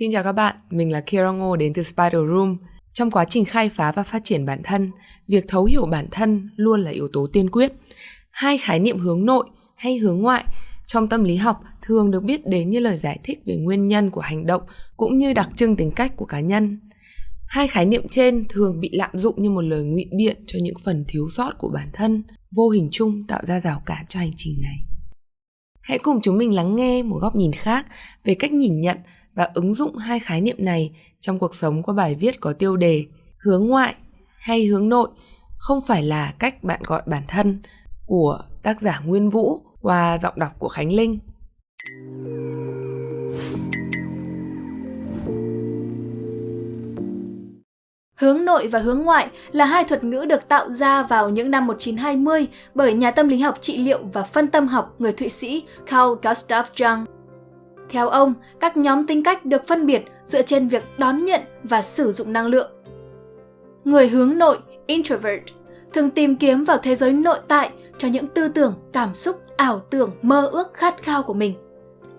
Xin chào các bạn, mình là Kira Ngô đến từ Spider Room. Trong quá trình khai phá và phát triển bản thân, việc thấu hiểu bản thân luôn là yếu tố tiên quyết. Hai khái niệm hướng nội hay hướng ngoại trong tâm lý học thường được biết đến như lời giải thích về nguyên nhân của hành động cũng như đặc trưng tính cách của cá nhân. Hai khái niệm trên thường bị lạm dụng như một lời ngụy biện cho những phần thiếu sót của bản thân, vô hình chung tạo ra rào cản cho hành trình này. Hãy cùng chúng mình lắng nghe một góc nhìn khác về cách nhìn nhận và ứng dụng hai khái niệm này trong cuộc sống qua bài viết có tiêu đề hướng ngoại hay hướng nội không phải là cách bạn gọi bản thân của tác giả Nguyên Vũ qua giọng đọc của Khánh Linh. Hướng nội và hướng ngoại là hai thuật ngữ được tạo ra vào những năm 1920 bởi nhà tâm lý học trị liệu và phân tâm học người Thụy Sĩ Carl Gustav Jung. Theo ông, các nhóm tính cách được phân biệt dựa trên việc đón nhận và sử dụng năng lượng. Người hướng nội, introvert, thường tìm kiếm vào thế giới nội tại cho những tư tưởng, cảm xúc, ảo tưởng, mơ ước, khát khao của mình.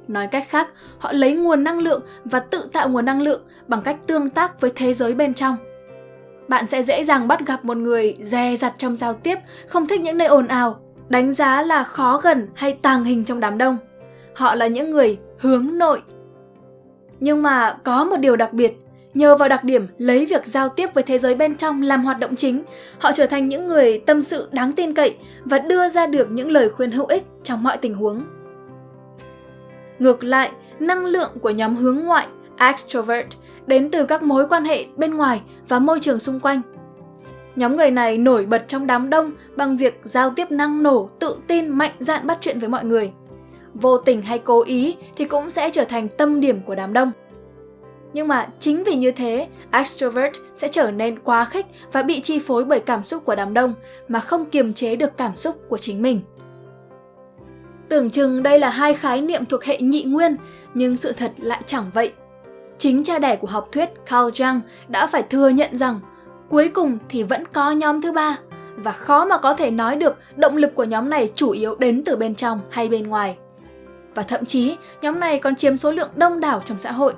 Nói cách khác, họ lấy nguồn năng lượng và tự tạo nguồn năng lượng bằng cách tương tác với thế giới bên trong. Bạn sẽ dễ dàng bắt gặp một người dè dặt trong giao tiếp, không thích những nơi ồn ào, đánh giá là khó gần hay tàng hình trong đám đông. Họ là những người hướng nội. Nhưng mà có một điều đặc biệt, nhờ vào đặc điểm lấy việc giao tiếp với thế giới bên trong làm hoạt động chính, họ trở thành những người tâm sự đáng tin cậy và đưa ra được những lời khuyên hữu ích trong mọi tình huống. Ngược lại, năng lượng của nhóm hướng ngoại, extrovert, đến từ các mối quan hệ bên ngoài và môi trường xung quanh. Nhóm người này nổi bật trong đám đông bằng việc giao tiếp năng nổ, tự tin, mạnh dạn bắt chuyện với mọi người vô tình hay cố ý thì cũng sẽ trở thành tâm điểm của đám đông. Nhưng mà chính vì như thế, extrovert sẽ trở nên quá khích và bị chi phối bởi cảm xúc của đám đông mà không kiềm chế được cảm xúc của chính mình. Tưởng chừng đây là hai khái niệm thuộc hệ nhị nguyên, nhưng sự thật lại chẳng vậy. Chính cha đẻ của học thuyết Carl Jung đã phải thừa nhận rằng cuối cùng thì vẫn có nhóm thứ ba và khó mà có thể nói được động lực của nhóm này chủ yếu đến từ bên trong hay bên ngoài và thậm chí nhóm này còn chiếm số lượng đông đảo trong xã hội.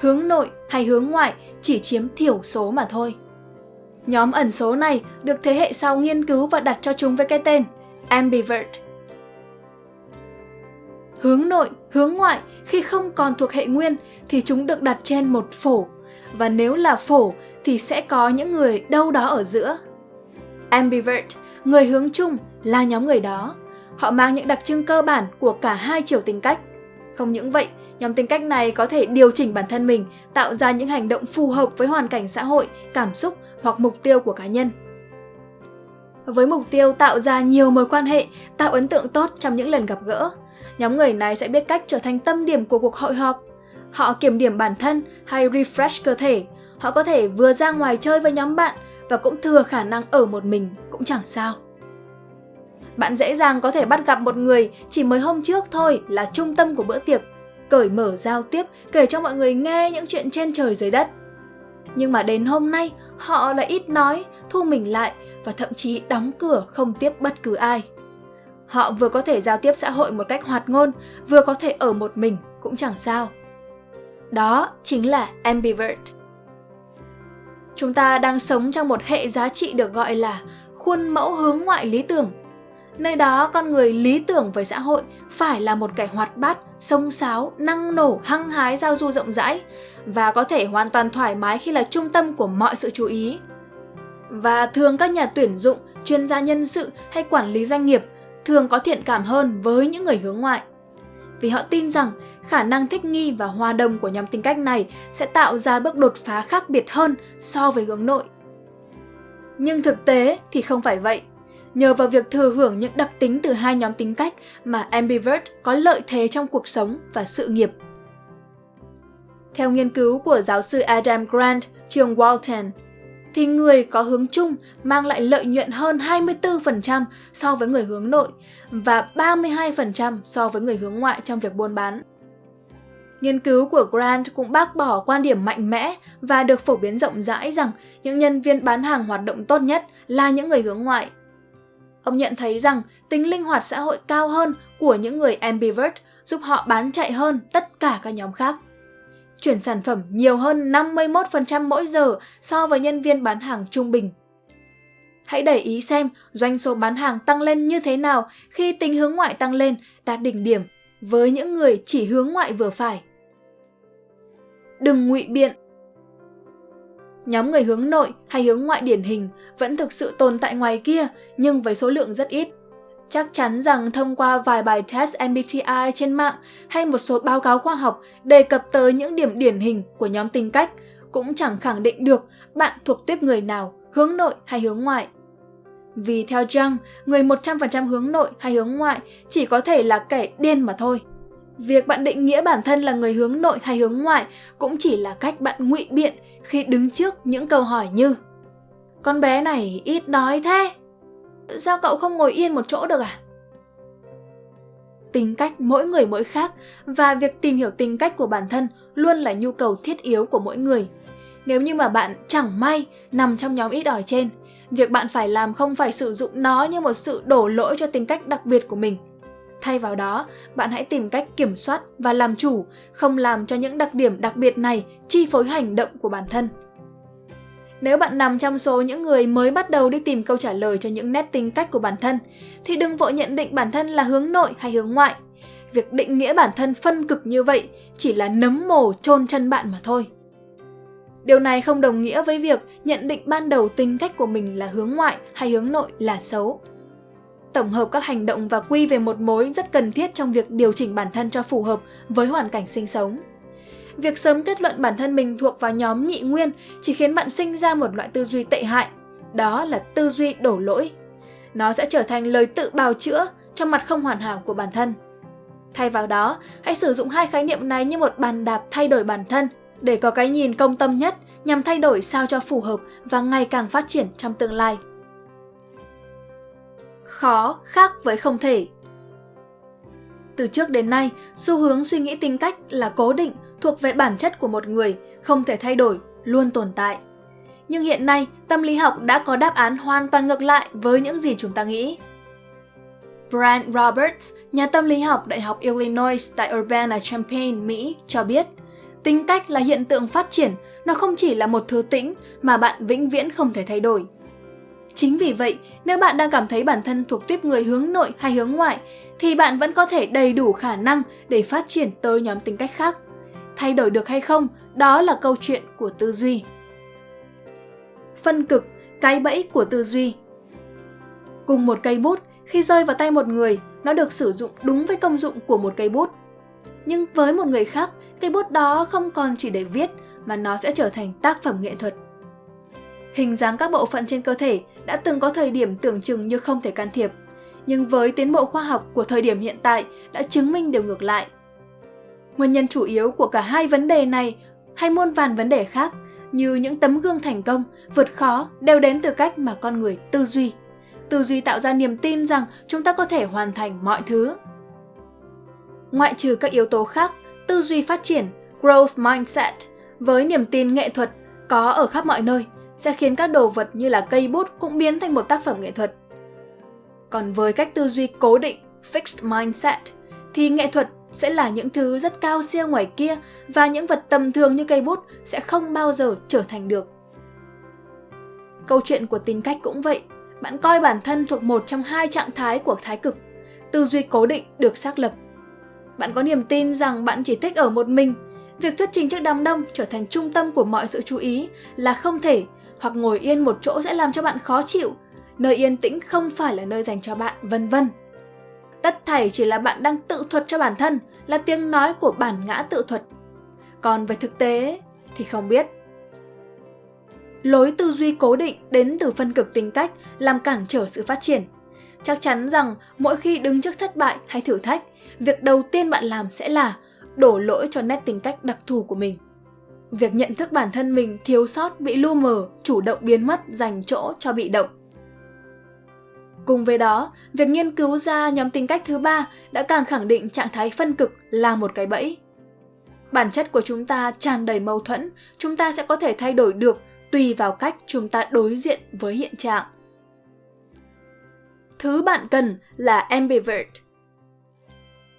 Hướng nội hay hướng ngoại chỉ chiếm thiểu số mà thôi. Nhóm ẩn số này được thế hệ sau nghiên cứu và đặt cho chúng với cái tên ambivert. Hướng nội, hướng ngoại khi không còn thuộc hệ nguyên thì chúng được đặt trên một phổ và nếu là phổ thì sẽ có những người đâu đó ở giữa. Ambivert, người hướng chung là nhóm người đó Họ mang những đặc trưng cơ bản của cả hai chiều tính cách. Không những vậy, nhóm tính cách này có thể điều chỉnh bản thân mình, tạo ra những hành động phù hợp với hoàn cảnh xã hội, cảm xúc hoặc mục tiêu của cá nhân. Với mục tiêu tạo ra nhiều mối quan hệ, tạo ấn tượng tốt trong những lần gặp gỡ, nhóm người này sẽ biết cách trở thành tâm điểm của cuộc hội họp. Họ kiểm điểm bản thân hay refresh cơ thể, họ có thể vừa ra ngoài chơi với nhóm bạn và cũng thừa khả năng ở một mình cũng chẳng sao. Bạn dễ dàng có thể bắt gặp một người chỉ mới hôm trước thôi là trung tâm của bữa tiệc, cởi mở giao tiếp, kể cho mọi người nghe những chuyện trên trời dưới đất. Nhưng mà đến hôm nay, họ lại ít nói, thu mình lại và thậm chí đóng cửa không tiếp bất cứ ai. Họ vừa có thể giao tiếp xã hội một cách hoạt ngôn, vừa có thể ở một mình cũng chẳng sao. Đó chính là ambivert. Chúng ta đang sống trong một hệ giá trị được gọi là khuôn mẫu hướng ngoại lý tưởng Nơi đó con người lý tưởng với xã hội phải là một kẻ hoạt bát, sông sáo, năng nổ, hăng hái giao du rộng rãi và có thể hoàn toàn thoải mái khi là trung tâm của mọi sự chú ý. Và thường các nhà tuyển dụng, chuyên gia nhân sự hay quản lý doanh nghiệp thường có thiện cảm hơn với những người hướng ngoại. Vì họ tin rằng khả năng thích nghi và hòa đồng của nhóm tính cách này sẽ tạo ra bước đột phá khác biệt hơn so với hướng nội. Nhưng thực tế thì không phải vậy. Nhờ vào việc thừa hưởng những đặc tính từ hai nhóm tính cách mà ambivert có lợi thế trong cuộc sống và sự nghiệp. Theo nghiên cứu của giáo sư Adam Grant, trường Walton, thì người có hướng chung mang lại lợi nhuận hơn 24% so với người hướng nội và 32% so với người hướng ngoại trong việc buôn bán. Nghiên cứu của Grant cũng bác bỏ quan điểm mạnh mẽ và được phổ biến rộng rãi rằng những nhân viên bán hàng hoạt động tốt nhất là những người hướng ngoại Ông nhận thấy rằng tính linh hoạt xã hội cao hơn của những người ambivert giúp họ bán chạy hơn tất cả các nhóm khác. chuyển sản phẩm nhiều hơn 51% mỗi giờ so với nhân viên bán hàng trung bình. Hãy để ý xem doanh số bán hàng tăng lên như thế nào khi tính hướng ngoại tăng lên, đạt đỉnh điểm với những người chỉ hướng ngoại vừa phải. Đừng ngụy biện. Nhóm người hướng nội hay hướng ngoại điển hình vẫn thực sự tồn tại ngoài kia nhưng với số lượng rất ít. Chắc chắn rằng thông qua vài bài test MBTI trên mạng hay một số báo cáo khoa học đề cập tới những điểm điển hình của nhóm tính cách cũng chẳng khẳng định được bạn thuộc tuyếp người nào, hướng nội hay hướng ngoại. Vì theo Jung, người 100% hướng nội hay hướng ngoại chỉ có thể là kẻ điên mà thôi. Việc bạn định nghĩa bản thân là người hướng nội hay hướng ngoại cũng chỉ là cách bạn ngụy biện khi đứng trước những câu hỏi như Con bé này ít nói thế, sao cậu không ngồi yên một chỗ được à? Tính cách mỗi người mỗi khác và việc tìm hiểu tính cách của bản thân luôn là nhu cầu thiết yếu của mỗi người. Nếu như mà bạn chẳng may nằm trong nhóm ít ỏi trên, việc bạn phải làm không phải sử dụng nó như một sự đổ lỗi cho tính cách đặc biệt của mình. Thay vào đó, bạn hãy tìm cách kiểm soát và làm chủ, không làm cho những đặc điểm đặc biệt này chi phối hành động của bản thân. Nếu bạn nằm trong số những người mới bắt đầu đi tìm câu trả lời cho những nét tính cách của bản thân, thì đừng vội nhận định bản thân là hướng nội hay hướng ngoại. Việc định nghĩa bản thân phân cực như vậy chỉ là nấm mồ chôn chân bạn mà thôi. Điều này không đồng nghĩa với việc nhận định ban đầu tính cách của mình là hướng ngoại hay hướng nội là xấu. Tổng hợp các hành động và quy về một mối rất cần thiết trong việc điều chỉnh bản thân cho phù hợp với hoàn cảnh sinh sống. Việc sớm kết luận bản thân mình thuộc vào nhóm nhị nguyên chỉ khiến bạn sinh ra một loại tư duy tệ hại, đó là tư duy đổ lỗi. Nó sẽ trở thành lời tự bào chữa trong mặt không hoàn hảo của bản thân. Thay vào đó, hãy sử dụng hai khái niệm này như một bàn đạp thay đổi bản thân để có cái nhìn công tâm nhất nhằm thay đổi sao cho phù hợp và ngày càng phát triển trong tương lai. Khó khác với không thể Từ trước đến nay, xu hướng suy nghĩ tính cách là cố định thuộc về bản chất của một người, không thể thay đổi, luôn tồn tại. Nhưng hiện nay, tâm lý học đã có đáp án hoàn toàn ngược lại với những gì chúng ta nghĩ. Brian Roberts, nhà tâm lý học Đại học Illinois tại Urbana-Champaign, Mỹ, cho biết tính cách là hiện tượng phát triển, nó không chỉ là một thứ tĩnh mà bạn vĩnh viễn không thể thay đổi. Chính vì vậy, nếu bạn đang cảm thấy bản thân thuộc tuyếp người hướng nội hay hướng ngoại, thì bạn vẫn có thể đầy đủ khả năng để phát triển tới nhóm tính cách khác thay đổi được hay không, đó là câu chuyện của tư duy. Phân cực, cái bẫy của tư duy Cùng một cây bút, khi rơi vào tay một người, nó được sử dụng đúng với công dụng của một cây bút. Nhưng với một người khác, cây bút đó không còn chỉ để viết, mà nó sẽ trở thành tác phẩm nghệ thuật. Hình dáng các bộ phận trên cơ thể đã từng có thời điểm tưởng chừng như không thể can thiệp, nhưng với tiến bộ khoa học của thời điểm hiện tại đã chứng minh điều ngược lại – Nguyên nhân chủ yếu của cả hai vấn đề này hay muôn vàn vấn đề khác như những tấm gương thành công, vượt khó đều đến từ cách mà con người tư duy. Tư duy tạo ra niềm tin rằng chúng ta có thể hoàn thành mọi thứ. Ngoại trừ các yếu tố khác, tư duy phát triển, growth mindset, với niềm tin nghệ thuật có ở khắp mọi nơi, sẽ khiến các đồ vật như là cây bút cũng biến thành một tác phẩm nghệ thuật. Còn với cách tư duy cố định, fixed mindset, thì nghệ thuật sẽ là những thứ rất cao siêu ngoài kia và những vật tầm thường như cây bút sẽ không bao giờ trở thành được. Câu chuyện của tính cách cũng vậy, bạn coi bản thân thuộc một trong hai trạng thái của thái cực, tư duy cố định được xác lập. Bạn có niềm tin rằng bạn chỉ thích ở một mình, việc thuyết trình trước đám đông trở thành trung tâm của mọi sự chú ý là không thể, hoặc ngồi yên một chỗ sẽ làm cho bạn khó chịu, nơi yên tĩnh không phải là nơi dành cho bạn, vân vân. Tất thảy chỉ là bạn đang tự thuật cho bản thân, là tiếng nói của bản ngã tự thuật. Còn về thực tế thì không biết. Lối tư duy cố định đến từ phân cực tính cách làm cản trở sự phát triển. Chắc chắn rằng mỗi khi đứng trước thất bại hay thử thách, việc đầu tiên bạn làm sẽ là đổ lỗi cho nét tính cách đặc thù của mình. Việc nhận thức bản thân mình thiếu sót bị lu mờ, chủ động biến mất dành chỗ cho bị động. Cùng với đó, việc nghiên cứu ra nhóm tính cách thứ ba đã càng khẳng định trạng thái phân cực là một cái bẫy. Bản chất của chúng ta tràn đầy mâu thuẫn, chúng ta sẽ có thể thay đổi được tùy vào cách chúng ta đối diện với hiện trạng. Thứ bạn cần là ambivert.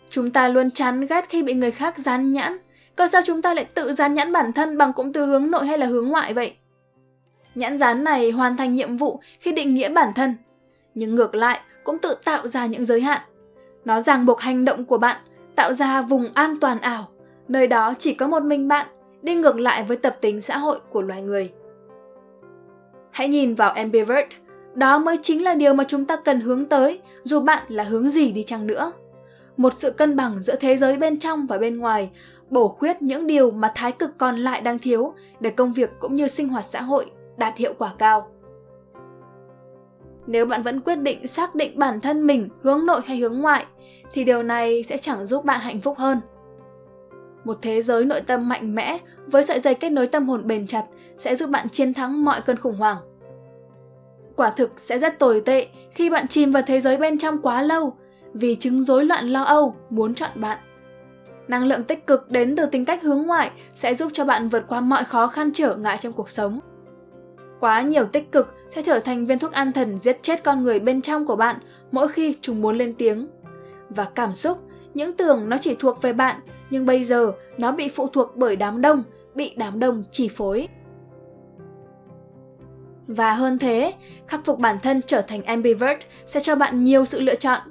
Chúng ta luôn chán ghét khi bị người khác dán nhãn, còn sao chúng ta lại tự dán nhãn bản thân bằng cụm từ hướng nội hay là hướng ngoại vậy? Nhãn dán này hoàn thành nhiệm vụ khi định nghĩa bản thân, nhưng ngược lại cũng tự tạo ra những giới hạn. Nó ràng buộc hành động của bạn, tạo ra vùng an toàn ảo, nơi đó chỉ có một mình bạn, đi ngược lại với tập tính xã hội của loài người. Hãy nhìn vào ambivert, đó mới chính là điều mà chúng ta cần hướng tới, dù bạn là hướng gì đi chăng nữa. Một sự cân bằng giữa thế giới bên trong và bên ngoài, bổ khuyết những điều mà thái cực còn lại đang thiếu để công việc cũng như sinh hoạt xã hội đạt hiệu quả cao. Nếu bạn vẫn quyết định xác định bản thân mình hướng nội hay hướng ngoại, thì điều này sẽ chẳng giúp bạn hạnh phúc hơn. Một thế giới nội tâm mạnh mẽ với sợi dây kết nối tâm hồn bền chặt sẽ giúp bạn chiến thắng mọi cơn khủng hoảng. Quả thực sẽ rất tồi tệ khi bạn chìm vào thế giới bên trong quá lâu vì chứng rối loạn lo âu muốn chọn bạn. Năng lượng tích cực đến từ tính cách hướng ngoại sẽ giúp cho bạn vượt qua mọi khó khăn trở ngại trong cuộc sống. Quá nhiều tích cực sẽ trở thành viên thuốc an thần giết chết con người bên trong của bạn mỗi khi chúng muốn lên tiếng. Và cảm xúc, những tưởng nó chỉ thuộc về bạn, nhưng bây giờ nó bị phụ thuộc bởi đám đông, bị đám đông chi phối. Và hơn thế, khắc phục bản thân trở thành ambivert sẽ cho bạn nhiều sự lựa chọn.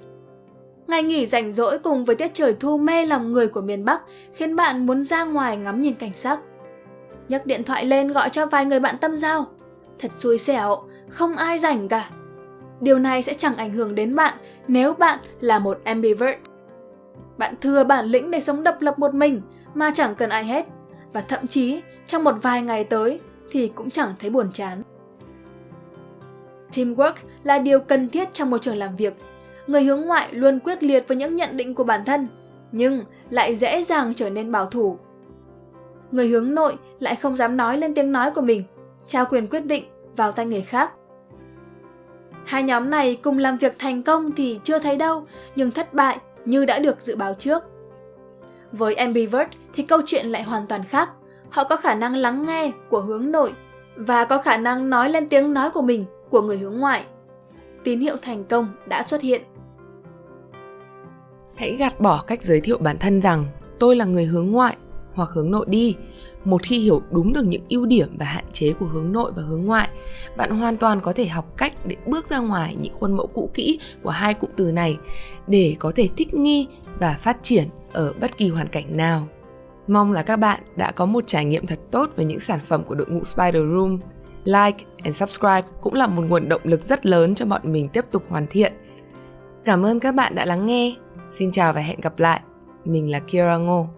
Ngày nghỉ rảnh rỗi cùng với tiết trời thu mê lòng người của miền Bắc khiến bạn muốn ra ngoài ngắm nhìn cảnh sắc. Nhấc điện thoại lên gọi cho vài người bạn tâm giao. Thật xui xẻo, không ai rảnh cả. Điều này sẽ chẳng ảnh hưởng đến bạn nếu bạn là một ambivert. Bạn thừa bản lĩnh để sống độc lập một mình mà chẳng cần ai hết. Và thậm chí trong một vài ngày tới thì cũng chẳng thấy buồn chán. Teamwork là điều cần thiết trong môi trường làm việc. Người hướng ngoại luôn quyết liệt với những nhận định của bản thân, nhưng lại dễ dàng trở nên bảo thủ. Người hướng nội lại không dám nói lên tiếng nói của mình, trao quyền quyết định vào tay người khác. Hai nhóm này cùng làm việc thành công thì chưa thấy đâu, nhưng thất bại như đã được dự báo trước. Với ambivert thì câu chuyện lại hoàn toàn khác. Họ có khả năng lắng nghe của hướng nội và có khả năng nói lên tiếng nói của mình của người hướng ngoại. Tín hiệu thành công đã xuất hiện. Hãy gạt bỏ cách giới thiệu bản thân rằng tôi là người hướng ngoại hoặc hướng nội đi. Một khi hiểu đúng được những ưu điểm và hạn chế của hướng nội và hướng ngoại, bạn hoàn toàn có thể học cách để bước ra ngoài những khuôn mẫu cũ kỹ của hai cụm từ này để có thể thích nghi và phát triển ở bất kỳ hoàn cảnh nào. Mong là các bạn đã có một trải nghiệm thật tốt với những sản phẩm của đội ngũ Spider Room like and subscribe cũng là một nguồn động lực rất lớn cho bọn mình tiếp tục hoàn thiện. Cảm ơn các bạn đã lắng nghe. Xin chào và hẹn gặp lại. Mình là Kira Ngô.